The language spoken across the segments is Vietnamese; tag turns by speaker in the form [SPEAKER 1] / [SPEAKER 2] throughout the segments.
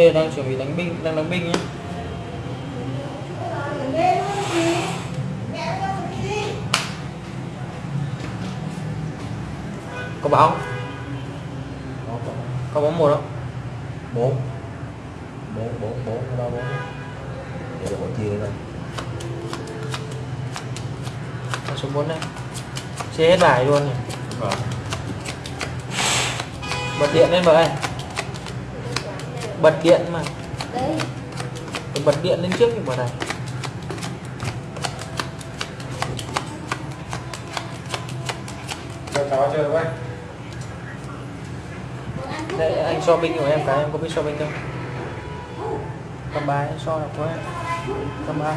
[SPEAKER 1] đây là đang chuẩn bị đánh binh đang đánh binh nhé có báo không?
[SPEAKER 2] Có, có.
[SPEAKER 1] có bóng một không
[SPEAKER 2] bốn bốn bốn bốn ba bốn vậy là chia ra
[SPEAKER 1] Con số 4 đây Chia hết bài luôn này.
[SPEAKER 3] Vâng.
[SPEAKER 1] Bật điện lên vậy Bật điện mà.
[SPEAKER 4] Đây.
[SPEAKER 1] Phải Bật điện lên trước thì bảo này.
[SPEAKER 2] Cho cháu chơi với.
[SPEAKER 1] Đây anh so binh của em cái em có biết so binh không? Cầm bài so được quá Cầm bài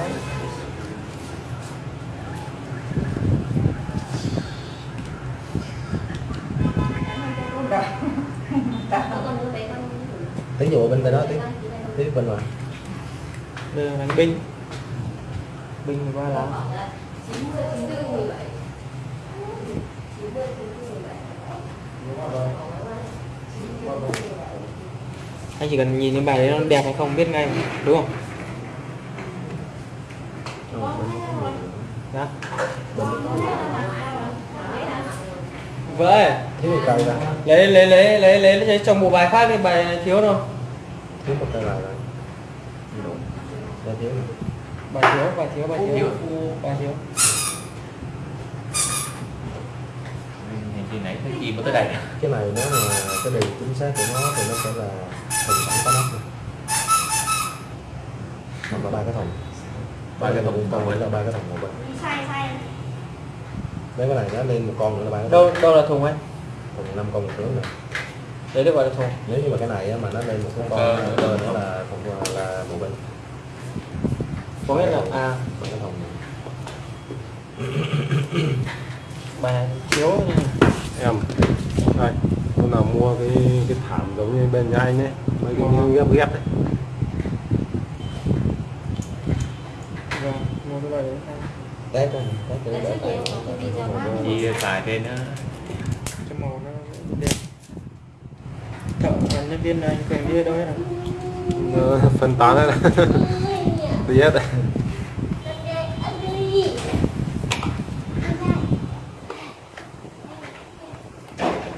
[SPEAKER 4] Con đưa bé con.
[SPEAKER 2] Tí dụ bên tay đó tí tí bên ngoài
[SPEAKER 1] là đánh binh Binh 13 lá Anh chỉ cần nhìn cái bài đấy nó đẹp hay không biết ngay đúng không? Đó. Vậy
[SPEAKER 2] một cây ra
[SPEAKER 1] lấy lấy lấy lấy lấy trong bộ bài khác đi bài thiếu đâu
[SPEAKER 2] thiếu một cây lại rồi. Ra thiếu này.
[SPEAKER 1] bài thiếu bài thiếu bài thiếu bài thiếu.
[SPEAKER 3] Chi nãy thấy chim ở tới đây?
[SPEAKER 2] Cái này nếu mà cái điều chính xác của nó thì nó sẽ là thùng sẵn có nắp hoặc là ba cái thùng.
[SPEAKER 3] Ba cái thùng,
[SPEAKER 2] còn
[SPEAKER 3] còn
[SPEAKER 2] là
[SPEAKER 3] lại-
[SPEAKER 2] ba cái thùng một bên.
[SPEAKER 4] Sai sai.
[SPEAKER 2] nếu cái này nó lên một con nữa là ba cái thùng.
[SPEAKER 1] đâu đâu là thùng anh
[SPEAKER 2] thùng năm con một tướng này
[SPEAKER 1] đấy được gọi là thùng
[SPEAKER 2] nếu như mà cái này mà nó lên một cái con nữa là thùng là một bên
[SPEAKER 1] có nghĩa là à
[SPEAKER 2] ba cái thùng
[SPEAKER 1] thiếu nha.
[SPEAKER 5] em đây hôm nào mua cái cái thảm giống như bên nhà anh ấy mấy cái
[SPEAKER 1] Ờ.
[SPEAKER 5] ghép ghép đấy
[SPEAKER 1] vâng mua cái bài đấy
[SPEAKER 2] này test cái
[SPEAKER 4] nhiều cái.
[SPEAKER 3] Chi xài trên nó
[SPEAKER 1] cái màu nó đẹp nhân viên này anh kèm đi đâu hết à?
[SPEAKER 5] Ờ, phân tán hết. Đi hết.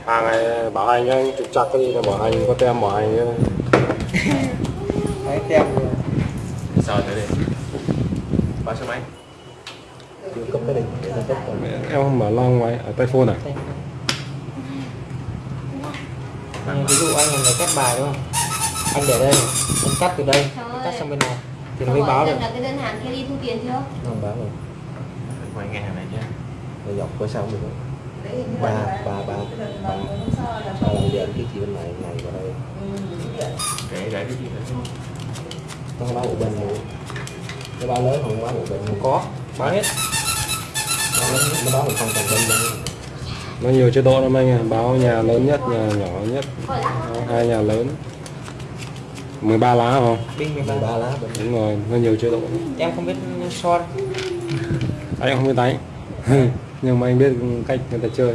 [SPEAKER 5] Hàng này bảo hành anh trục chặt cái gì là bảo hành có tem bảo hành nữa.
[SPEAKER 1] đấy tem rồi.
[SPEAKER 3] Thử đi Ba số mấy
[SPEAKER 5] em không mở long máy ở tay phone à
[SPEAKER 1] Anh, ví dụ anh là người cắt bài đúng không? Anh để đây này, anh cắt từ đây anh cắt sang bên này thì nó mới báo được.
[SPEAKER 4] là cái đơn hàng kia đi thu tiền chưa?
[SPEAKER 2] nó không bán rồi.
[SPEAKER 3] Quay nghe hàng này chứ
[SPEAKER 2] nó dọc cửa sau được ba ba ba ba. ba lần giờ cái chị bên này này vào đây.
[SPEAKER 3] Kể để cái gì
[SPEAKER 2] nó không báo một bên luôn nó báo lớn không báo một bên luôn
[SPEAKER 1] có báo hết.
[SPEAKER 2] Nó, báo một con toàn bên
[SPEAKER 5] nó nhiều chế độ lắm anh à báo nhà lớn nhất nhà nhỏ nhất? Hai nhà lớn. 13 lá không
[SPEAKER 1] binh 13
[SPEAKER 2] 13 lá.
[SPEAKER 5] Đúng rồi. Nó nhiều chế độ
[SPEAKER 1] em không biết so đâu.
[SPEAKER 5] Anh không biết đánh. Nhưng mà anh biết cách người ta chơi.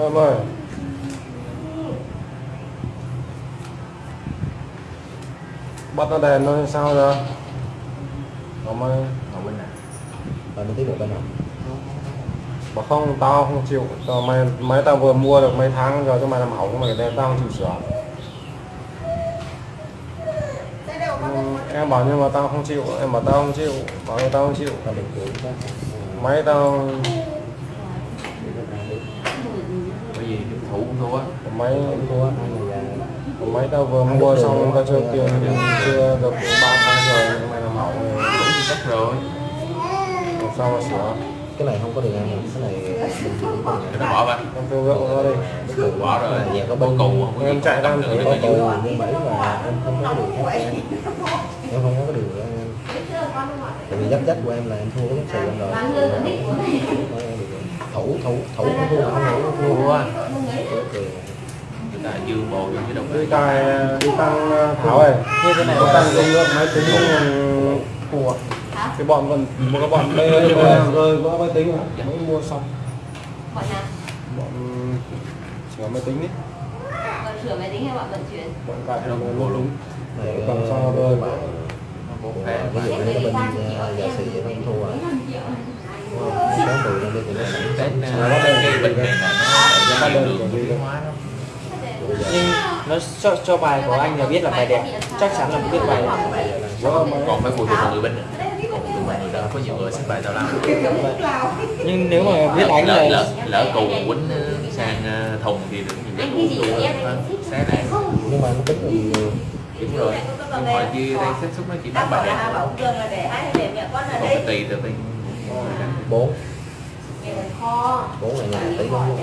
[SPEAKER 5] Em ơi bắt nó đèn nó sao rồi nó mới
[SPEAKER 3] Ngồi bên này
[SPEAKER 2] và nó tiếp một bên nào?
[SPEAKER 5] Bảo không tao không chịu. Tao mày máy tao vừa mua được mấy tháng rồi cho mày làm hỏng mày để tao không chịu sửa. Em bảo nhưng mà tao không chịu em bảo tao không chịu bảo là tao không chịu. Máy tao.
[SPEAKER 3] Bởi vì thủ cũng thua
[SPEAKER 5] máy
[SPEAKER 2] thua
[SPEAKER 5] máy tao vừa mua xong tao chưa tiền chưa được ba tháng rồi mày làm hỏng rồi
[SPEAKER 3] Cũng thì chắc rồi
[SPEAKER 5] làm sao mà sửa
[SPEAKER 2] cái này không có ăn rồi cái này bình thường không
[SPEAKER 3] nó bỏ vào
[SPEAKER 5] em thương lượng nó đi
[SPEAKER 2] được
[SPEAKER 3] Bỏ rồi
[SPEAKER 2] nhà có bên
[SPEAKER 3] có
[SPEAKER 5] Em chạy ra em
[SPEAKER 3] được
[SPEAKER 5] thử
[SPEAKER 3] nó
[SPEAKER 2] có tôi nhưng bảy và em không có cho em không có em tại vì dắt dắt của em là em thua cái xì em rồi thủ thủ thủ không thua không thủ thua
[SPEAKER 3] Ta dương bộ chứ đâu
[SPEAKER 5] đi cài đi tăng thảo ơi
[SPEAKER 1] như thế này
[SPEAKER 5] có tăng công lượng máy tính của
[SPEAKER 4] Hả?
[SPEAKER 5] cái bọn còn một cái bọn đây rơi vỡ máy tính rồi mới mua xong.
[SPEAKER 4] Bọn nào?
[SPEAKER 5] bọn sửa máy tính ấy
[SPEAKER 4] Bọn sửa máy tính hay bọn vận chuyển?
[SPEAKER 5] bọn cài là lỗ đúng
[SPEAKER 2] này
[SPEAKER 5] cầm xong rồi
[SPEAKER 2] bạn
[SPEAKER 3] Một
[SPEAKER 2] ví dụ như nó bên à, sử nó không thua à. Sáu mười lên thì nó sẵn
[SPEAKER 3] Tết
[SPEAKER 2] sẵn
[SPEAKER 3] ờ, cái bình này là nó
[SPEAKER 5] Bắt
[SPEAKER 3] nó
[SPEAKER 5] của
[SPEAKER 3] đường hóa lắm
[SPEAKER 1] nó cho, cho bài của anh là biết là bài đẹp. Chắc chắn là biết bài
[SPEAKER 5] vỡ máy
[SPEAKER 3] còn phải phụ thuộc vào người bên đó có nhiều người xếp bài tao lắm
[SPEAKER 1] nhưng nếu mà biết đánh
[SPEAKER 3] lỡ
[SPEAKER 1] là
[SPEAKER 3] lỡ lỡ cù quýnh ờ, sang ờ, thùng thì được nhiều cái
[SPEAKER 4] gì thích
[SPEAKER 3] xé này
[SPEAKER 2] nhưng mà nó tính là nhiều
[SPEAKER 3] đúng rồi. Nhưng mà kia đây xét xúc nó chỉ bắt bài đẹp. còn phải tùy từ bên
[SPEAKER 2] bốn. Bốn là nhà tí không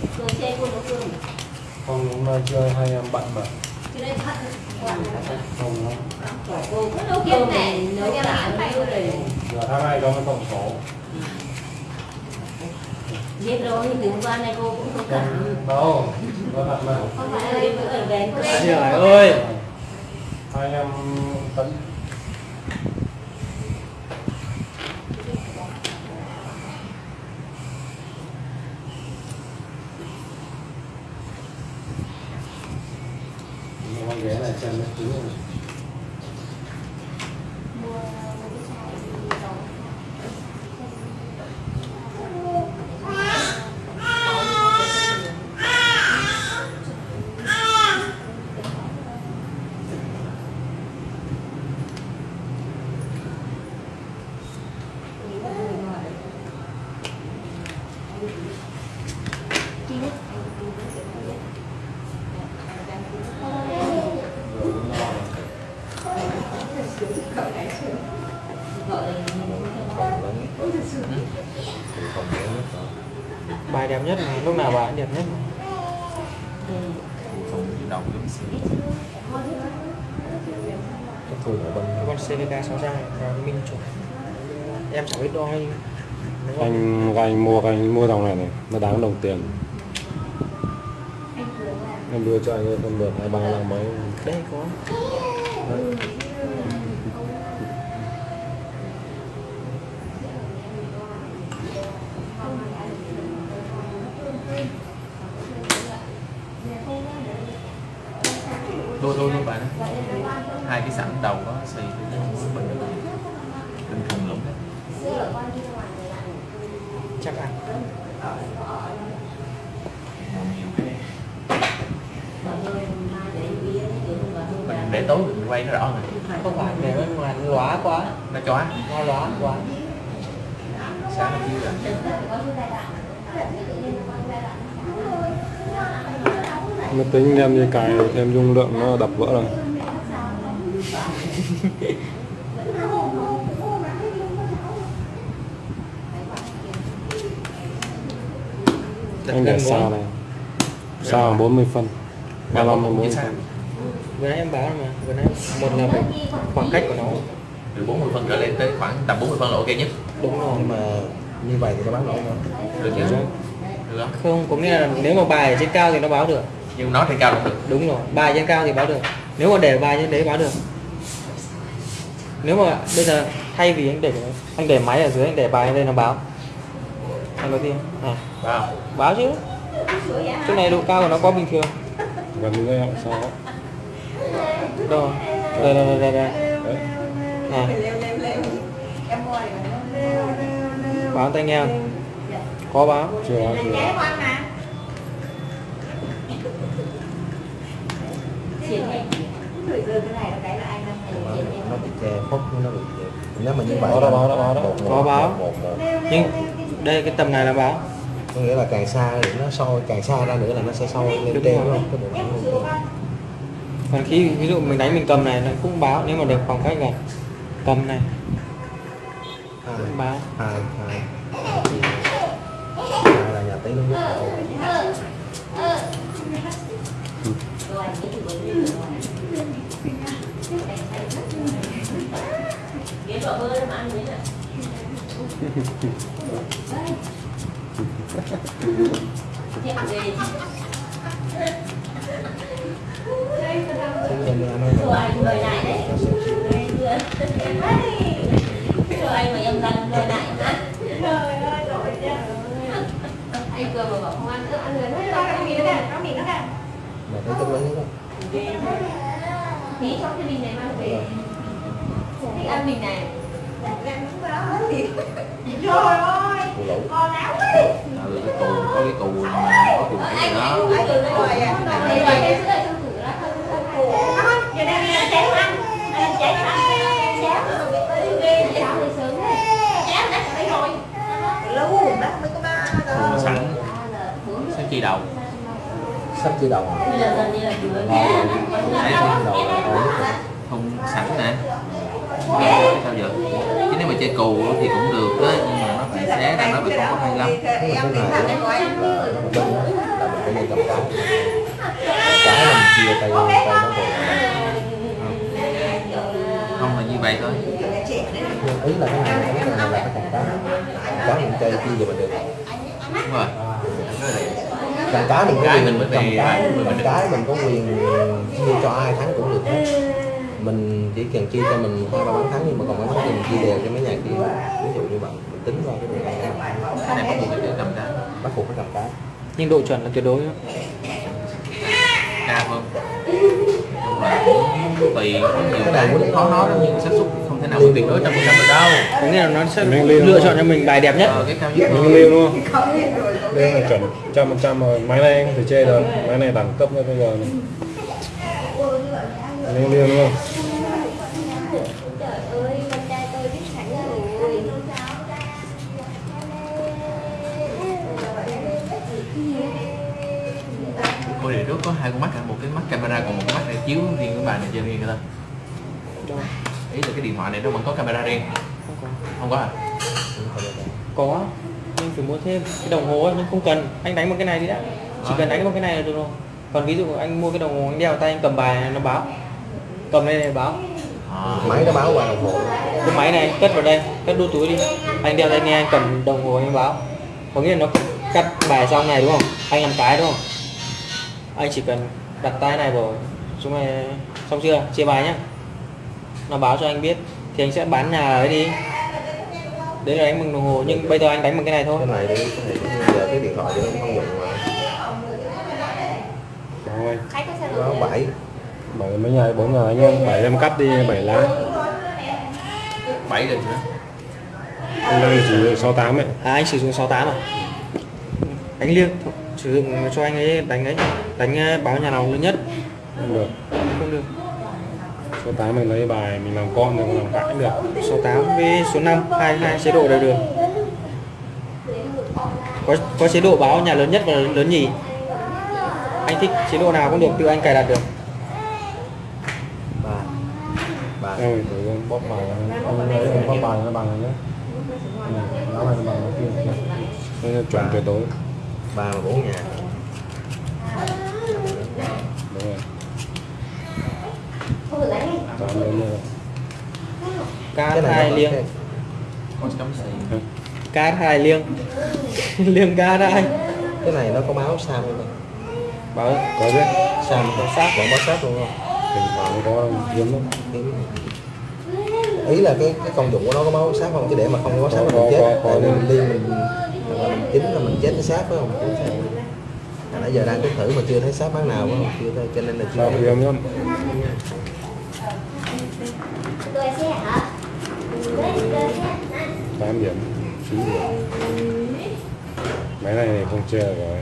[SPEAKER 4] Cường ơi Cường chơi quân của Cường
[SPEAKER 5] không hôm nay chơi hai em bận mà
[SPEAKER 4] Chứ đây thật
[SPEAKER 5] không nó
[SPEAKER 4] Kiếp này nếu như là phải rồi
[SPEAKER 5] giờ tháng nay có cái tổng số
[SPEAKER 4] Biết rồi thì từ hôm qua này cô cũng không cần
[SPEAKER 5] đâu nó thật mà
[SPEAKER 4] Không phải là ở đèn
[SPEAKER 1] trời ơi.
[SPEAKER 5] hai em tấn con ghé này chân nó cứng rồi rồi nó no rồi.
[SPEAKER 2] còn lớn thì còn lớn nhất rồi
[SPEAKER 1] bài đẹp nhất mà lúc nào bài đẹp nhất?
[SPEAKER 3] Xí
[SPEAKER 2] cái thua ở bên
[SPEAKER 1] con CVK 600 và minh chuẩn em chẳng biết đo mà
[SPEAKER 5] anh anh mua anh mua dòng này này nó đáng đồng tiền. Em đưa cho anh con được hai ba lần mấy.
[SPEAKER 1] Đây có.
[SPEAKER 3] Đôi đôi luôn bạn hai cái sẵn đầu có xì bình bình thường lũng đấy
[SPEAKER 1] chắc ăn
[SPEAKER 3] mình để tối mình quay nó rõ rồi
[SPEAKER 1] không phải để bên ngoài nó lóa quá.
[SPEAKER 3] Nó chói
[SPEAKER 1] nó lóa quá.
[SPEAKER 3] Sáng nó chiếu rồi
[SPEAKER 5] máy tính đem đi cài thêm dung lượng nó đập vỡ rồi. Anh để xa này? Xa 40 phân? 35 đến 40 phân
[SPEAKER 1] vừa nãy em báo mà vừa nãy một là phải khoảng cách của nó.
[SPEAKER 3] Từ 40 phân trở lên tới khoảng tầm 40 phân là ok nhất.
[SPEAKER 1] Đúng rồi
[SPEAKER 2] nhưng mà như vậy thì nó bán lỗ không
[SPEAKER 3] được chứ được không?
[SPEAKER 1] Không có nghĩa là nếu mà bài ở trên cao thì nó báo được.
[SPEAKER 3] Nhưng nó trên cao không được.
[SPEAKER 1] Đúng rồi bài trên cao thì báo được. Nếu mà để bài trên đấy báo được. Nếu mà bây giờ thay vì anh để anh để máy ở dưới anh để bài lên nó báo. Anh có tin à.
[SPEAKER 3] Wow
[SPEAKER 1] báo chứ. Chỗ này độ cao của nó quá bình thường.
[SPEAKER 5] Gần đây họ sao
[SPEAKER 1] đâu đây đây đây đây, đây. À. báo tai nghe không? có báo.
[SPEAKER 5] Chưa chưa.
[SPEAKER 2] Nó bị che phốt nó bị nếu mà như vậy
[SPEAKER 5] Báo đó, báo đó, báo đó.
[SPEAKER 1] Có báo. nhưng đây cái tầm này là báo.
[SPEAKER 2] Có nghĩa là càng xa thì nó sôi càng xa ra nữa là nó sẽ sôi lên
[SPEAKER 1] Đúng
[SPEAKER 2] trên đúng không cái bộ phận luôn
[SPEAKER 1] còn khi ví dụ mình đánh mình cầm này nó cũng báo nếu mà được khoảng cách gần cầm này.
[SPEAKER 2] Hai
[SPEAKER 1] cũng báo.
[SPEAKER 2] Hai hai là nhà tí lớn nhất. Rồi
[SPEAKER 4] Rồi anh rồi lại hả? Anh cười mà bảo không ăn nữa, ăn rồi Tí trong cái này này.
[SPEAKER 3] Ừ, cù có cái mà có bảy
[SPEAKER 4] Anh
[SPEAKER 3] đó
[SPEAKER 4] anh cũng cười rồi à. Đây rồi cái sữa trong tủ đó không không củ. Giờ đang ăn chén ăn. Ăn chén ăn. Chén rồi ghê cháo thì sớm. Cháo đã đây rồi.
[SPEAKER 6] lâu đó mới có ba
[SPEAKER 3] Cù sẵn sao chi đầu.
[SPEAKER 2] Sắp chia đầu
[SPEAKER 4] giờ là
[SPEAKER 2] là
[SPEAKER 3] không sẵn nè. Sao giờ chứ nếu mà chơi cù thì cũng được đó nhưng mà nó phải xé ra nó phải không có hay lắm
[SPEAKER 2] cái là là chia tay tay nó rồi
[SPEAKER 3] không là như vậy thôi.
[SPEAKER 2] Ý là cái này cái này là cái cầm cái cái mình chơi chia về mình được.
[SPEAKER 3] Đúng rồi
[SPEAKER 2] cầm cái mình có quyền cầm cái cầm cái mình có quyền chia cho ai thắng cũng được hết. Mình chỉ cần chia cho mình hai ba bán thắng nhưng mà còn bán thắng thì mình chia đều cho mấy nhà kia. Ví dụ như vậy mình tính ra cái này
[SPEAKER 3] cái này bắt buộc phải cầm cái.
[SPEAKER 2] Bắt buộc phải cầm cái.
[SPEAKER 1] Nhưng độ chuẩn là tuyệt đối
[SPEAKER 3] cao hơn là cũng tùy có nhiều cái cũng khó nói lắm nhưng xác suất không thể nào mà tuyệt đối trăm phần trăm được đâu.
[SPEAKER 1] Có nghĩa là nó sẽ
[SPEAKER 5] Mình
[SPEAKER 1] lựa chọn cho mình bài đẹp nhất.
[SPEAKER 3] Ờ, cái cao nhất
[SPEAKER 5] Mình liêu luôn Đây là chuẩn trăm phần trăm rồi Máy này anh phải chê được Máy này đẳng cấp nữa bây giờ này. Liêu liêu luôn
[SPEAKER 4] Trời ơi, con trai tôi biết sẵn rồi.
[SPEAKER 3] Ôi để trước có hai con mắt à, một cái mắt camera còn một cái mắt chiếu riêng cái bài này chơi riêng người ta ý là cái điện thoại này nó vẫn có camera riêng.
[SPEAKER 1] Không có.
[SPEAKER 3] Không có à
[SPEAKER 1] có nhưng phải mua thêm. Cái đồng hồ ấy, nhưng không cần. Anh đánh một cái này đi đã. Chỉ cần đánh một cái này là được rồi. Còn ví dụ anh mua cái đồng hồ anh đeo tay anh cầm bài nó báo. Cầm lên này báo.
[SPEAKER 3] À,
[SPEAKER 2] máy nó báo qua đồng hồ.
[SPEAKER 1] Cái máy này anh cất vào đây cất đu túi đi. Anh đeo tai nghe anh cầm đồng hồ anh báo. Có nghĩa là nó cắt bài xong này đúng không? Anh làm cái đúng không? Anh chỉ cần đặt tay này vào xuống này xong chưa? Chia bài nhá. Nó báo cho anh biết thì anh sẽ bán nhà ấy đi. Đấy là đánh bằng đồng hồ nhưng bây giờ anh đánh bằng cái này thôi.
[SPEAKER 2] Cái này thì giờ cái điện thoại thì nó không dùng mà.
[SPEAKER 5] Rồi.
[SPEAKER 2] Nó bảy.
[SPEAKER 5] Bảy mấy nhà bốn nhà anh em Bảy em cắt đi bảy lá.
[SPEAKER 3] Bảy lần nữa.
[SPEAKER 5] Anh đang chỉ 68 ấy.
[SPEAKER 1] À anh sử dụng 68 à? Đánh liêng. Sử dụng cho anh ấy đánh ấy đánh ờ, báo nhà nào lớn nhất
[SPEAKER 5] Không được.
[SPEAKER 1] Không được.
[SPEAKER 5] 68 mình lấy bài mình làm con được làm cãi được.
[SPEAKER 1] 68 với số 5 hai hai chế độ đều được. Có có chế độ báo nhà lớn nhất và lớn nhì. Anh thích chế độ nào cũng được tự anh cài đặt được.
[SPEAKER 2] Ba ba
[SPEAKER 5] Em phải thử con bóp bài Anh lấy bóp bài nó bằng nhé. Nó này bằng nó kia. Nó chuẩn tuyệt đối.
[SPEAKER 2] Ba mà bốn nhà.
[SPEAKER 5] Đúng rồi
[SPEAKER 2] này
[SPEAKER 1] hai liêng.
[SPEAKER 3] có
[SPEAKER 1] cát hai liêng. Liêng cát hai
[SPEAKER 2] cái này nó có báo sao không
[SPEAKER 1] báo.
[SPEAKER 5] Có biết
[SPEAKER 2] sao có sát vẫn báo sát luôn không?
[SPEAKER 5] Thỉnh thoảng có hiếm lắm.
[SPEAKER 2] Ý là cái cái công dụng của nó có báo sát không? Chứ để mà không có sát
[SPEAKER 5] Có,
[SPEAKER 2] là
[SPEAKER 5] có,
[SPEAKER 2] mình chết.
[SPEAKER 5] Có, có.
[SPEAKER 2] tại vì mình liên mình là mình chính là mình chết cái sát phải không? Nãy giờ đang tính thử mà chưa thấy sát bán nào phải không? Chưa thấy cho nên là chưa
[SPEAKER 5] Sao hiếm lắm
[SPEAKER 4] Tôi xe hả? Tôi xe
[SPEAKER 5] 8 điểm 9 điểm Máy này thì không chơi được rồi.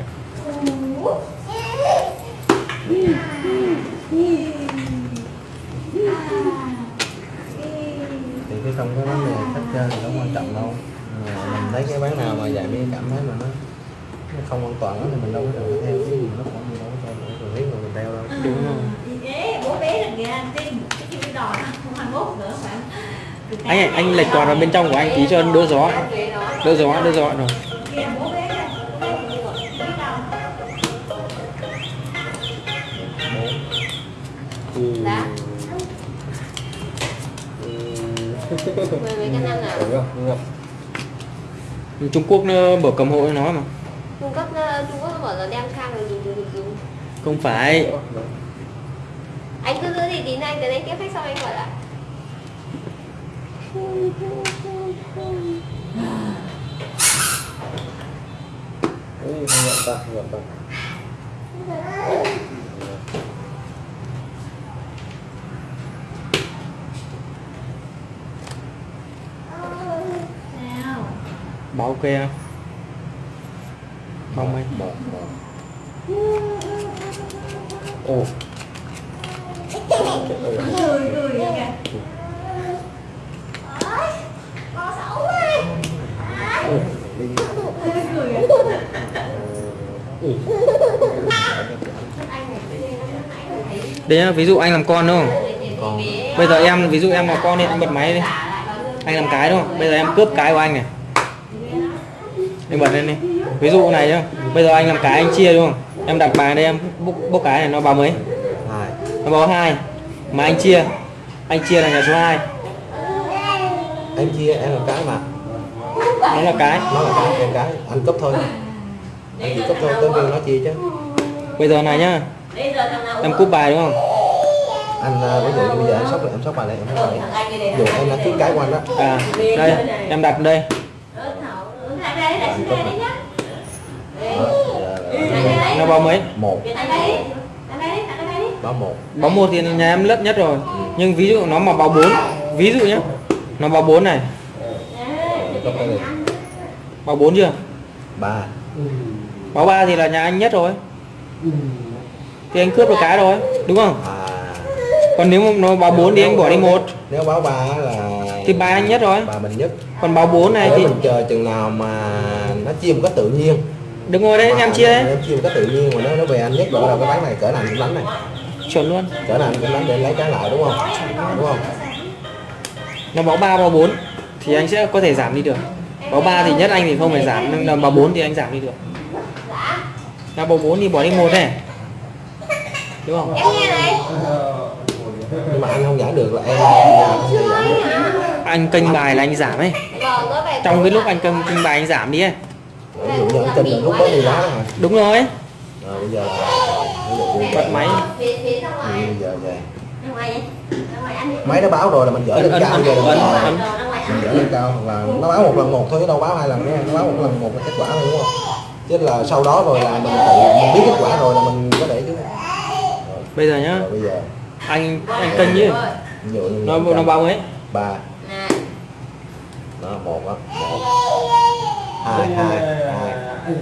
[SPEAKER 2] Thì cái không có vấn đề cách chơi thì không quan trọng đâu. Mà mình thấy cái bán nào mà dạy mi cảm thấy mà nó nó không an toàn đó thì mình đâu có phải theo cái gì nó cũng gì đâu có cần cần biết mà mình theo đâu.
[SPEAKER 1] Đúng rồi
[SPEAKER 6] Ê, bố bé là nghe anh tin. Cái chữ đỏ không 21 nữa phải
[SPEAKER 1] anh anh, anh lệch toàn vào bên trong của anh tí cho đỡ gió đỡ gió đỡ gió rồi
[SPEAKER 5] Ừ.
[SPEAKER 1] Trung Quốc nó mở cầm hộ cho nó mà.
[SPEAKER 4] Trung Quốc ờ, Trung Quốc nó bảo là đem sang rồi dùng dùng dùng.
[SPEAKER 1] Không phải.
[SPEAKER 4] Anh cứ giữ thì tí anh tới đây tiếp khách xong anh gọi lại
[SPEAKER 2] Ê, không nhận ta không nhận ta
[SPEAKER 1] báo ok không mong anh
[SPEAKER 2] một một. Ồ
[SPEAKER 6] cười cười vậy kìa
[SPEAKER 4] con xấu quá
[SPEAKER 2] đi
[SPEAKER 6] cười kìa
[SPEAKER 1] đấy nhá, ví dụ anh làm con đúng không?
[SPEAKER 2] Con.
[SPEAKER 1] Bây giờ em ví dụ em là con thì anh bật máy đi. Anh làm cái đúng không? Bây giờ em cướp cái của anh này. Anh bật lên đi. Ví dụ này nhá bây giờ anh làm cái anh chia đúng không? Em đặt bài đây em bốc, bốc cái này nó báo mấy? Nó báo hai. Mà anh chia. Anh chia là nhà số 2
[SPEAKER 2] em chia em là cái mà.
[SPEAKER 1] Nó là cái.
[SPEAKER 2] Nó là cái em cái. Anh cấp thôi. Anh chỉ cấp thôi tới viên nó chia chứ.
[SPEAKER 1] Bây giờ này nhá em cúp bài đúng không?
[SPEAKER 2] Anh à, ví dụ bây giờ anh sóc lại em sóc bài này em sóc bài này. Dụ em đã ký cái của anh đó
[SPEAKER 1] à đây em đặt đây. Nó báo mấy?
[SPEAKER 2] Một. Báo một.
[SPEAKER 1] Báo một thì nhà em lất nhất rồi. Nhưng ví dụ nó mà báo 4 ví dụ nhá. Nó báo 4
[SPEAKER 2] này.
[SPEAKER 1] Báo 4 chưa?
[SPEAKER 2] Ba.
[SPEAKER 1] Báo 3 thì là nhà anh nhất rồi thì anh cướp được cái rồi đúng không?
[SPEAKER 2] À.
[SPEAKER 1] Còn nếu mà nó báo 4 thì anh bỏ đi một.
[SPEAKER 2] nếu báo ba là
[SPEAKER 1] thì bài anh nhất rồi.
[SPEAKER 2] Ba mình nhất.
[SPEAKER 1] Còn báo 4 này
[SPEAKER 2] nếu
[SPEAKER 1] thì
[SPEAKER 2] mình chờ chừng nào mà nó chia một cách tự nhiên.
[SPEAKER 1] Đúng rồi đấy
[SPEAKER 2] Mà
[SPEAKER 1] em chia đấy.
[SPEAKER 2] em chia một cách tự nhiên mà nó nó về anh nhất rồi là cái bán này cỡ nào anh cũng đánh này.
[SPEAKER 1] Chuẩn luôn.
[SPEAKER 2] Cỡ nào anh cũng đánh để lấy cái lại đúng không? Đúng không?
[SPEAKER 1] Nó báo 3 báo 4 thì anh sẽ có thể giảm đi được. Báo 3 thì nhất anh thì không phải giảm nhưng báo 4 thì anh giảm đi được. Là báo 4 thì bỏ đi một này đúng không?
[SPEAKER 4] Em nghe này.
[SPEAKER 2] Nhưng mà anh không giải được là em
[SPEAKER 1] anh kênh bài là anh giảm ấy.
[SPEAKER 4] Vâng
[SPEAKER 1] trong cái lúc anh kênh, kênh bài anh giảm đi ấy.
[SPEAKER 2] Ví dụ như anh kênh là lúc đó đi giá đó hả?
[SPEAKER 1] Đúng rồi.
[SPEAKER 2] Rồi bây giờ
[SPEAKER 1] bật máy.
[SPEAKER 4] Ra
[SPEAKER 2] Ừ,
[SPEAKER 4] ngoài.
[SPEAKER 2] bây giờ về.
[SPEAKER 4] Ra ngoài đi. Ra ngoài ăn đi.
[SPEAKER 2] Máy nó báo rồi là mình dở
[SPEAKER 1] ấn
[SPEAKER 2] lên cao rồi mình dở lên cao hoặc là nó báo một lần một thôi chứ đâu báo hai lần nữa nó báo một lần một là kết quả thôi đúng không? Chứ là sau đó rồi là mình tự mình biết kết quả rồi là mình có để chứ rồi,
[SPEAKER 1] bây giờ nhá.
[SPEAKER 2] Rồi bây giờ.
[SPEAKER 1] Anh anh
[SPEAKER 2] dụ như
[SPEAKER 1] nó nó báo mấy
[SPEAKER 2] ba.
[SPEAKER 4] Nè.
[SPEAKER 2] Đó một á. Một. Hai hai hai.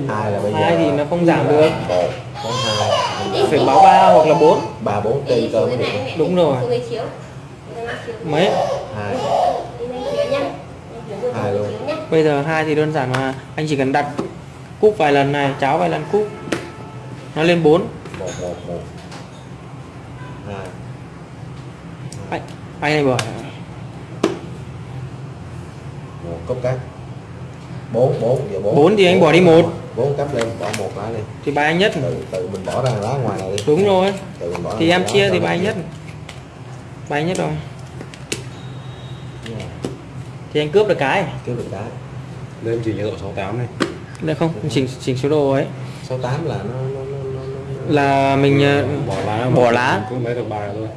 [SPEAKER 2] Hai là bây giờ
[SPEAKER 1] hai thì nó không giảm được.
[SPEAKER 2] một có hai.
[SPEAKER 1] Phải báo 3 hoặc là 4
[SPEAKER 2] ba bốn trên cơ mới được.
[SPEAKER 1] Đúng rồi. Mấy?
[SPEAKER 2] Hai. Hai luôn.
[SPEAKER 1] Bây giờ hai thì đơn giản mà. Anh chỉ cần đặt cúp vài lần này cháo vài lần cúp. Nó lên 4
[SPEAKER 2] một một một
[SPEAKER 1] anh, anh này bảo
[SPEAKER 2] một cấp cắt bốn bốn giờ bốn.
[SPEAKER 1] Bốn thì anh bỏ đi một.
[SPEAKER 2] bốn cấp lên bỏ một lá lên.
[SPEAKER 1] Thì bài anh nhất.
[SPEAKER 2] Tự tự mình bỏ ra lá ngoài này đi.
[SPEAKER 1] Đúng rồi.
[SPEAKER 2] Tự mình bỏ
[SPEAKER 1] thì em chia thì bài anh nhất. bài anh nhất rồi.
[SPEAKER 2] Yeah.
[SPEAKER 1] thì anh cướp được cái.
[SPEAKER 2] Kêu được cái.
[SPEAKER 5] Đây em chỉ nhiệt độ 68 này.
[SPEAKER 1] Được không? Chỉnh chỉnh số đồ ấy.
[SPEAKER 2] Số 8 là nó, nó
[SPEAKER 1] là mình ờ,
[SPEAKER 5] bỏ lá
[SPEAKER 1] bỏ lá.
[SPEAKER 5] cũng lấy được bài thôi.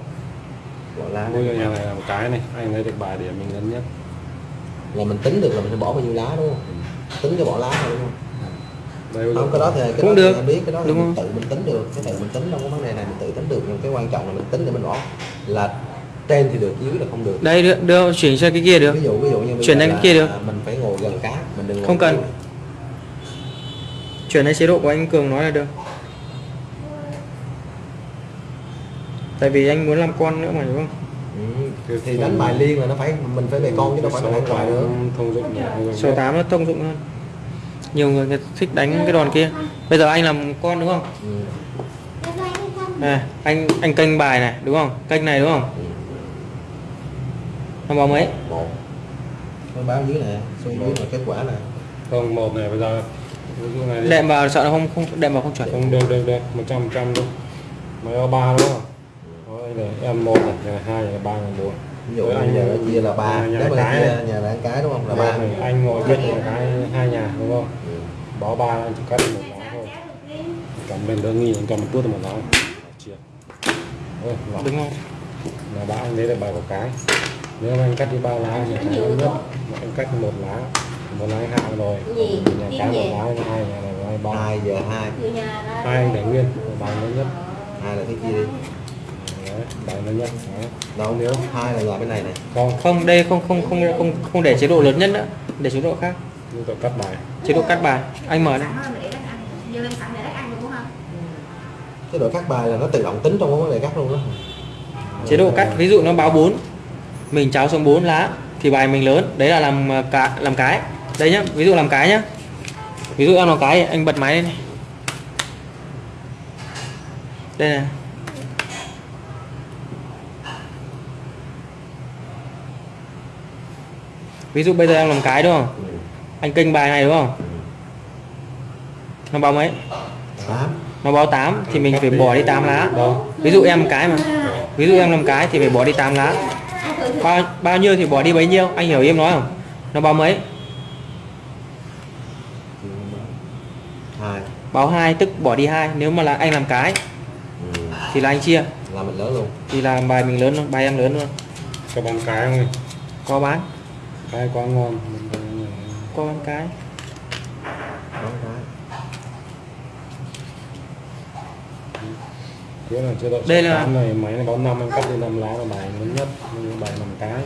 [SPEAKER 2] Bỏ lá.
[SPEAKER 5] Bây giờ nhà này là một cái này anh lấy được bài để mình lớn nhất
[SPEAKER 2] là mình tính được là mình sẽ bỏ bao nhiêu lá đúng không? Tính cho bỏ lá thôi đúng không?
[SPEAKER 5] Giờ
[SPEAKER 2] không cái đó thì cái
[SPEAKER 1] Cũng
[SPEAKER 2] đó thì
[SPEAKER 1] được.
[SPEAKER 2] em biết cái đó thì
[SPEAKER 1] Đúng
[SPEAKER 2] mình
[SPEAKER 1] không?
[SPEAKER 2] tự mình tính được. Cái tự mình tính trong cái vấn đề này mình tự tính được. Nhưng cái quan trọng là mình tính để mình bỏ. Là trên thì được dưới là không được.
[SPEAKER 1] Đây đưa, đưa chuyển sang cái kia được.
[SPEAKER 2] Ví dụ ví dụ như
[SPEAKER 1] Chuyển sang cái kia được.
[SPEAKER 2] mình phải ngồi gần cá mình đừng
[SPEAKER 1] Không cần. chuyển sang chế độ của anh cường nói là được tại vì anh muốn làm con nữa mà đúng không?
[SPEAKER 2] Ừ. thì đánh bài liên là nó phải mình phải về con chứ đâu phải là đánh bài nữa.
[SPEAKER 5] Thông dụng
[SPEAKER 1] số
[SPEAKER 5] nhất.
[SPEAKER 1] 8 nó thông dụng hơn. Nhiều người, người thích đánh cái đòn kia. Bây giờ anh làm con đúng không?
[SPEAKER 2] Ừ.
[SPEAKER 1] này anh anh kênh bài này đúng không? Kênh này đúng không?
[SPEAKER 2] Ừ.
[SPEAKER 1] nó báo mấy
[SPEAKER 2] một. Cái báo dưới này số dưới là kết quả này.
[SPEAKER 5] Không một này bây giờ. Ví dụ này đi.
[SPEAKER 1] đệm vào sợ nó không không đệm vào không chuẩn.
[SPEAKER 5] Không được được được. Một trăm trăm luôn có ba đúng không em một này nhà hai nhà ba nhà bốn.
[SPEAKER 2] Ví dụ
[SPEAKER 5] anh
[SPEAKER 2] giờ nó chia là ba.
[SPEAKER 5] nhà
[SPEAKER 2] mà
[SPEAKER 5] cái này.
[SPEAKER 2] nhà là cái đúng không? Là
[SPEAKER 5] ba.
[SPEAKER 2] Ba
[SPEAKER 5] này anh ngồi cách nhà. cái hai nhà đúng không?
[SPEAKER 2] Ừ.
[SPEAKER 5] báo ba anh chỉ cắt một lá thôi. Cầm lên đơn nghi anh cầm một tuốt một lá. Chia. Ôi, lọc.
[SPEAKER 1] đúng không
[SPEAKER 5] là đã anh lấy được bài của cái. Nếu anh cắt đi ba lá thì cái nhất mà anh cắt một lá một lá hạ rồi.
[SPEAKER 4] Gì?
[SPEAKER 5] nhà cái
[SPEAKER 4] gì?
[SPEAKER 5] một lá nhà hai nhà này hai ba.
[SPEAKER 2] Hai giờ hai.
[SPEAKER 4] Nhà
[SPEAKER 5] hai anh để nguyên bài lớn nhất.
[SPEAKER 2] Hai là cái kia đi
[SPEAKER 5] Bài lớn nhất
[SPEAKER 2] đâu nếu hai là loại bên này này.
[SPEAKER 5] Còn
[SPEAKER 1] không đây không không không không không để chế độ lớn nhất nữa. Để chế độ khác.
[SPEAKER 5] Như tôi cắt bài.
[SPEAKER 1] Chế độ cắt bài. Anh mở đây.
[SPEAKER 2] Cái độ cắt bài là nó tự động tính trong vấn đề cắt luôn đó.
[SPEAKER 1] Chế độ cắt ví dụ nó báo 4 mình cháo xuống 4 lá thì bài mình lớn. Đấy là làm ờ, cả làm cái. Đây nhá ví dụ làm cái nhá. Ví dụ em làm cái anh bật máy lên này. Đây này ví dụ bây giờ em làm cái đúng không?
[SPEAKER 2] Ừ.
[SPEAKER 1] anh kênh bài này đúng không? Nó báo mấy?
[SPEAKER 2] Tám.
[SPEAKER 1] Nó báo 8 thì mình phải bỏ đi 8 lá.
[SPEAKER 5] Đâu
[SPEAKER 1] ví dụ em cái mà. Ví dụ em làm cái thì phải bỏ đi 8 lá. Bao, bao nhiêu thì bỏ đi bấy nhiêu? Anh hiểu em nói không? Nó báo mấy?
[SPEAKER 2] Hai.
[SPEAKER 1] Báo 2 tức bỏ đi hai. Nếu mà là anh làm cái
[SPEAKER 2] ừ.
[SPEAKER 1] thì là anh chia.
[SPEAKER 2] Là mình lớn luôn.
[SPEAKER 1] Thì là bài mình lớn luôn bài em lớn luôn.
[SPEAKER 5] Cho bằng cái không?
[SPEAKER 1] Có bán
[SPEAKER 5] cái quá ngon
[SPEAKER 1] có bán cái.
[SPEAKER 2] Đó, cái.
[SPEAKER 5] Thế là chế độ
[SPEAKER 1] Đây là-
[SPEAKER 5] này máy này báo năm anh cắt đi năm lá là bài lớn nhất nhưng bài nằm cái.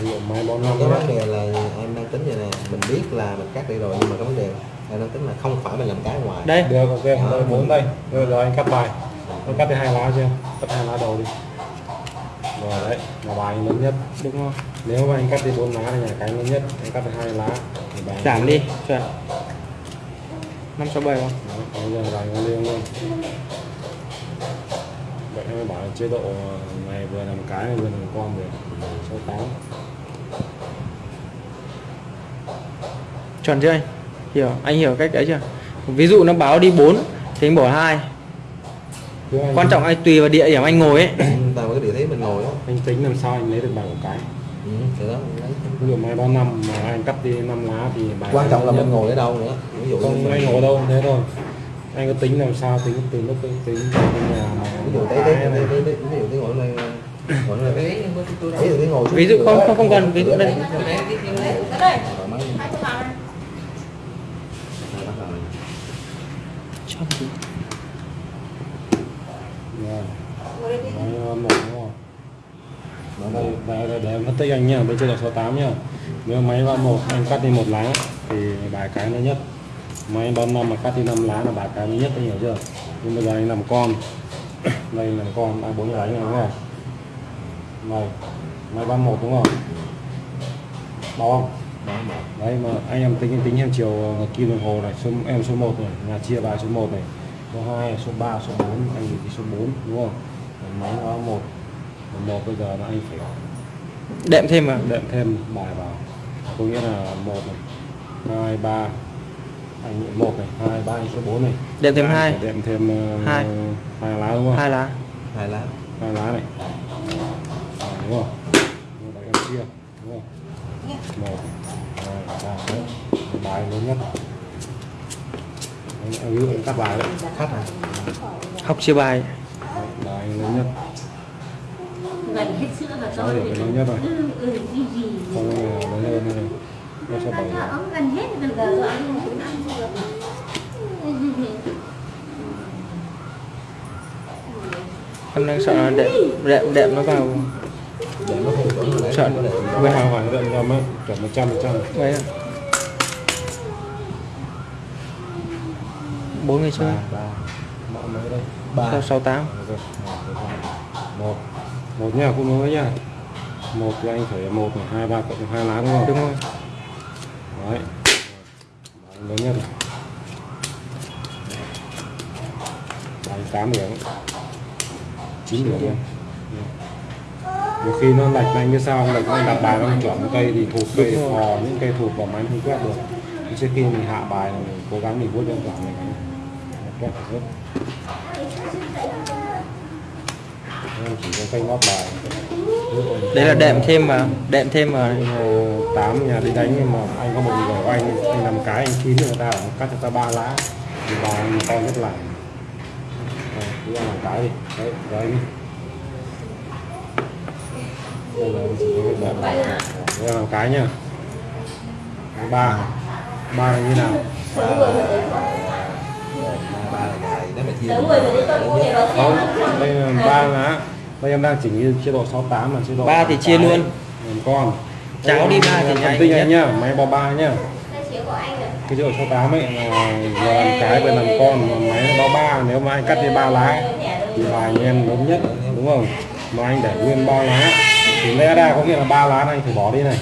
[SPEAKER 5] Ví dụ máy báo năm
[SPEAKER 2] cái vấn đề là em đang tính vậy nè mình biết là mình cắt đi rồi nhưng mà cái vấn đề em đang tính là không phải mình làm cái ngoài.
[SPEAKER 1] Đây.
[SPEAKER 5] Được ok đây bốn đây. Rồi, rồi anh cắt bài. Anh cắt đi hai lá chưa? Cắt hai lá đầu đi rồi đấy là bài lớn nhất.
[SPEAKER 1] Đúng không
[SPEAKER 5] nếu mà anh cắt đi bốn lá thì nhà cái lớn nhất anh cắt đi hai lá. Thì bài
[SPEAKER 1] giảm đi chuẩn năm sáu bảy không
[SPEAKER 5] bây giờ bài nó liêng luôn. Vậy em bảo chế độ này vừa làm cái vừa làm con được số 8
[SPEAKER 1] chuẩn chưa anh? Hiểu anh hiểu cách đấy chưa? Ví dụ nó báo đi 4 thì anh bỏ hai. Quan trọng anh tùy vào địa điểm anh ngồi ấy
[SPEAKER 2] cái đó
[SPEAKER 5] anh tính làm sao anh lấy được bài của cái?
[SPEAKER 2] Ừ, đó lấy.
[SPEAKER 5] ví dụ máy bao năm mà anh cắt đi 5 lá thì bài
[SPEAKER 2] quan trọng là mình ngồi ở đâu nữa ví dụ
[SPEAKER 5] không anh ngồi đâu thế thôi. Anh có tính làm sao tính từ lúc tính từ cái nhà mà
[SPEAKER 2] ví dụ
[SPEAKER 5] cái
[SPEAKER 2] thế thế ví dụ thế ngồi này
[SPEAKER 3] Đấy,
[SPEAKER 2] ví dụ thế ngồi xuống
[SPEAKER 1] ví dụ không không không cần ví dụ đây.
[SPEAKER 2] Này.
[SPEAKER 5] Đó, đây, đây, đây, để em phân tích anh nhá, bên trên là số 8 nhá Nếu máy ba một anh cắt đi một lá thì bài cái lớn nhất Máy ba năm mà cắt đi 5 lá là bài cái lớn nhất, anh hiểu chưa? Nhưng bây giờ anh làm con Đây làm con, ba bốn này đúng không? Này, máy ba một đúng không? Không?
[SPEAKER 2] Đó, một.
[SPEAKER 5] Đấy mà anh em tính tính theo chiều ngược kim đồng hồ này, số em số 1 này, nhà chia bài số 1 này, số 2, số 3, số 4, anh thì số 4 đúng không? Máy nó 1. Một bây giờ là anh phải
[SPEAKER 1] đệm thêm vào
[SPEAKER 5] đệm thêm bài vào. Có nghĩa là 1 này, 2 3 anh 1 này, 2 3 anh số 4 này.
[SPEAKER 1] đệm thêm
[SPEAKER 5] Anh
[SPEAKER 1] hai.
[SPEAKER 5] Đệm thêm uh,
[SPEAKER 1] Hai.
[SPEAKER 5] hai lá đúng không?
[SPEAKER 1] hai lá.
[SPEAKER 2] Hai lá.
[SPEAKER 5] Hai lá này. À, đúng không? Vậy em chia đúng không? Một hai ba đấy bài lớn nhất. Đấy, em ví dụ cắt bài đấy.
[SPEAKER 2] Khách à?
[SPEAKER 1] Học chia bài.
[SPEAKER 5] Đấy, bài lớn nhất
[SPEAKER 6] gần hết sữa và tôi
[SPEAKER 5] lớn nhất rồi?
[SPEAKER 6] ừ ừ cái gì
[SPEAKER 5] lớn hơn này nó sẽ điểm.
[SPEAKER 6] ống gần hết rồi giờ rồi cũng ăn được
[SPEAKER 1] em đang sợ là đệm đệm đệm nó vào.
[SPEAKER 2] Không đấy.
[SPEAKER 1] Sợ.
[SPEAKER 5] với hàng hoàn tận trăm ấy chuẩn một trăm phần trăm.
[SPEAKER 1] Vậy à? Bốn người chơi.
[SPEAKER 5] Ba
[SPEAKER 1] sáu sáu tám?
[SPEAKER 5] Một một nha cũng mới nha. Một thì anh phải một hai ba cộng hai lá đúng không?
[SPEAKER 1] Đúng rồi.
[SPEAKER 5] Đấy. Bài lớn nhất này. Tám điểm. Chín điểm. Luôn nhiều khi nó lệch anh biết sao không lệch anh đặt bài nó không chuẩn cây thì thụt cây phò những cây thụt vào máy không quét được. Trước khi mình hạ bài mình cố gắng mình vuốt cho chuẩn mình quét được hết Em chỉ cần cây ngót bài
[SPEAKER 1] đấy là đệm thêm mà đệm thêm
[SPEAKER 5] mà tám nhà đi đánh nhưng mà anh có một người của anh anh làm cái, anh chín người ta, cắt cho ta ba lá. Thì vào anh to nhất là cứ làm cái đi. Đấy, rồi anh. Đây là chỉ có cái đây là cái nhá. Ba. Ba là như nào
[SPEAKER 2] ba là gài nếu mà chia
[SPEAKER 4] Tưởng người phải đi con mua này
[SPEAKER 5] không đây là ba lá đây em đang chỉnh như chế độ 68 là chế độ
[SPEAKER 1] Ba thì chia
[SPEAKER 5] cái,
[SPEAKER 1] luôn.
[SPEAKER 5] làm con.
[SPEAKER 1] Cháo đi ba thì
[SPEAKER 5] tinh
[SPEAKER 1] nhất.
[SPEAKER 5] anh nhá máy bao ba nhá. Cái chế độ 68 ấy là làm cái vừa làm con mà máy nó bao ba nếu mà anh cắt đi ba lá thì là anh em lớn nhất đúng không? Mà anh để nguyên ba lá thì lẽ ra có nghĩa là ba lá này anh phải bỏ đi này.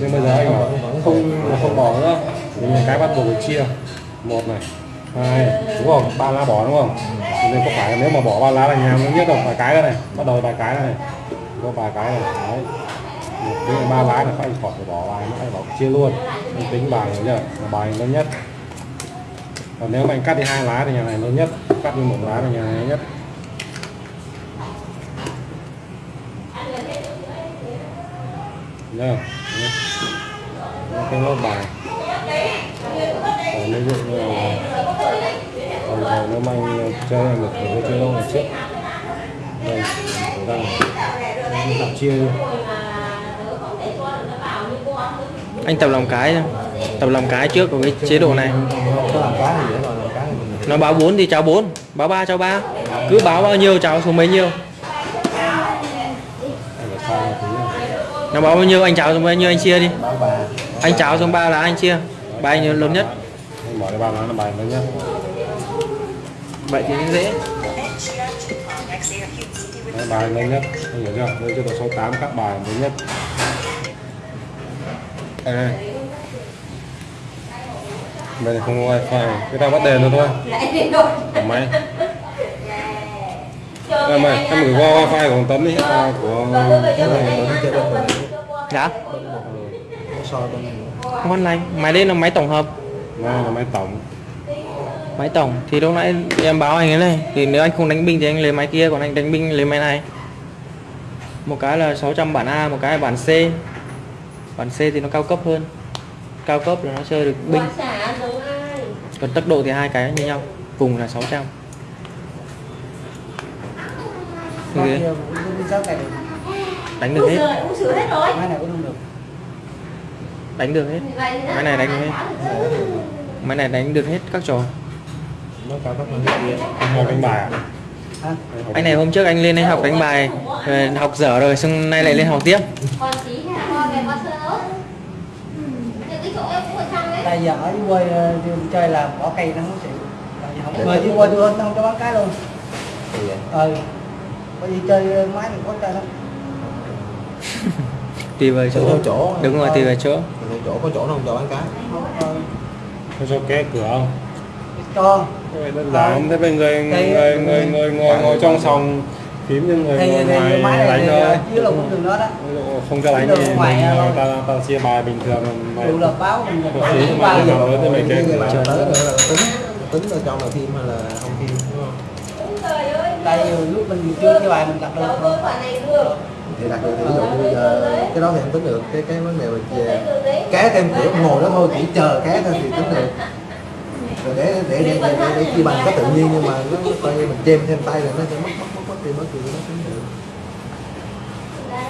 [SPEAKER 5] Nhưng bây giờ anh bảo không không bỏ nữa. Thì mình cái bắt buộc phải chia. Một này hai đúng không? Ba lá bỏ đúng không? Cho nên có phải nếu mà bỏ ba lá là nhà nó nhất đâu, vài cái đây này, bắt đầu vài cái này. Có vài cái này, đấy. Một cái ba lá là phải khỏi phải bỏ bài nó phải bỏ chia luôn. Anh tính bài nhớ là bài lớn nhất. Còn nếu mà anh cắt đi hai lá thì nhà này lớn nhất, cắt đi một lá thì nhà này lớn nhất. Nhớ cái lốt bài còn ví dụ như là còn rồi nó mà cho em được thì cái chơi lâu này trước đây đang tập chia luôn
[SPEAKER 1] anh tập lòng cái tập lòng cái trước của cái chế độ này. Nó báo 4 thì cháu 4 báo 3 cháu 3 cứ báo bao nhiêu cháu xuống bấy nhiêu. Nó báo bao nhiêu, anh cháu xuống bao nhiêu, anh chia đi. Anh cháu xuống 3 là anh chia bài nhiêu lớn nhất
[SPEAKER 5] bỏ cái ba lá là bài lớn nhất
[SPEAKER 1] vậy thì nó dễ
[SPEAKER 5] Đấy, bài lớn nhất hiểu chưa đây chế độ 68 các bài lớn nhất đây đây bên này không có wifi cái ta bắt đèn nữa thôi Ở máy em ơi em gửi qua wifi của Tấn đi à, của
[SPEAKER 1] dạ
[SPEAKER 2] có soi bên
[SPEAKER 1] không ăn lành máy lên là máy tổng hợp.
[SPEAKER 5] Đây là máy tổng.
[SPEAKER 1] Máy tổng. Thì lúc nãy em báo anh ấy này thì nếu anh không đánh binh thì anh lấy máy kia còn anh đánh binh lấy máy này. Một cái là 600 bản A một cái là bản C. Bản C thì nó cao cấp hơn. Cao cấp là nó chơi được binh
[SPEAKER 4] Quả xả giống ai
[SPEAKER 1] còn tốc độ thì hai cái như nhau. Cùng là 600
[SPEAKER 7] Bao
[SPEAKER 1] Ghê.
[SPEAKER 7] nhiêu? Cũng đi sáu ngày được.
[SPEAKER 1] đánh được hết.
[SPEAKER 7] Máy này cũng không được.
[SPEAKER 1] Đánh được hết Máy này đánh được hết. máy này đánh được hết các trò
[SPEAKER 5] đánh bài
[SPEAKER 7] Hả?
[SPEAKER 1] anh này hôm trước anh lên anh học đánh bài học dở rồi xong nay lại lên học tiếp
[SPEAKER 7] Tại giờ ở dưới quê ờ, đi chơi là bỏ cây nó không chịu. Không về dưới quê tôi không cho bán cái luôn. Ừ. Bởi vì chơi ờ, máy thì có chơi lắm.
[SPEAKER 1] Tùy vào
[SPEAKER 2] tùy theo
[SPEAKER 1] chỗ
[SPEAKER 2] chỗ
[SPEAKER 1] đúng rồi tùy vào chỗ.
[SPEAKER 2] Tùy chỗ có chỗ nó không cho bán cái
[SPEAKER 7] Ờ,
[SPEAKER 5] có cho ké cửa không?
[SPEAKER 7] Cho
[SPEAKER 5] đơn giản. Thế bên người người người người ngồi ngồi trong phòng phím nhưng người
[SPEAKER 7] thì
[SPEAKER 5] ngồi ngoài đánh thôi
[SPEAKER 7] dưới là cũng đường đó đó.
[SPEAKER 5] Ví dụ không cho đánh thì ta, ta chia bài bình thường mà
[SPEAKER 7] Dù là báo mình
[SPEAKER 5] Có phí mà giờ tới mấy cái
[SPEAKER 2] tính ở trong là phim hay là không phim đúng không?
[SPEAKER 7] Tại vì lúc mình chưa cái bài mình đặt
[SPEAKER 4] được
[SPEAKER 2] thì đặt được thì ví dụ như giờ cái đó thì không tính được. Cái cái vấn đề về cá thêm cửa ngồi đó thôi chỉ chờ cá thôi thì tính được. Rồi để để để để, để, để chia bằng có tự nhiên nhưng mà nó coi như mình chêm thêm tay là nó sẽ mất mất mất mất đi mất đi mất đi.